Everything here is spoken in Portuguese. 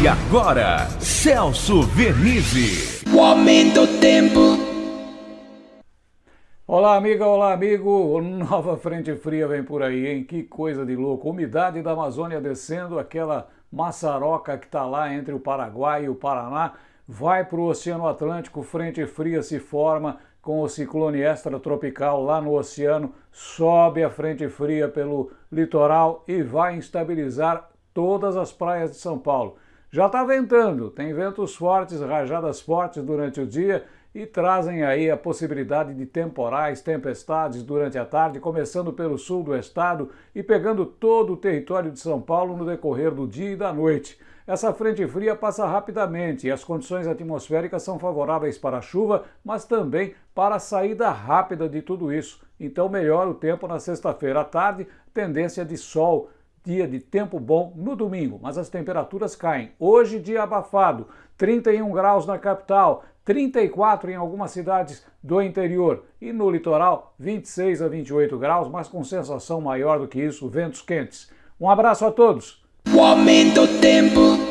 E agora, Celso Vernizzi. O aumento do tempo. Olá, amiga, olá, amigo. Nova frente fria vem por aí, hein? Que coisa de louco. Umidade da Amazônia descendo, aquela maçaroca que está lá entre o Paraguai e o Paraná, vai para o Oceano Atlântico, frente fria se forma com o ciclone extratropical lá no oceano, sobe a frente fria pelo litoral e vai instabilizar todas as praias de São Paulo. Já está ventando, tem ventos fortes, rajadas fortes durante o dia e trazem aí a possibilidade de temporais, tempestades durante a tarde, começando pelo sul do estado e pegando todo o território de São Paulo no decorrer do dia e da noite. Essa frente fria passa rapidamente e as condições atmosféricas são favoráveis para a chuva, mas também para a saída rápida de tudo isso. Então melhora o tempo na sexta-feira à tarde, tendência de sol, dia de tempo bom no domingo, mas as temperaturas caem. Hoje dia abafado, 31 graus na capital, 34 em algumas cidades do interior e no litoral 26 a 28 graus, mas com sensação maior do que isso, ventos quentes. Um abraço a todos! O aumento do tempo.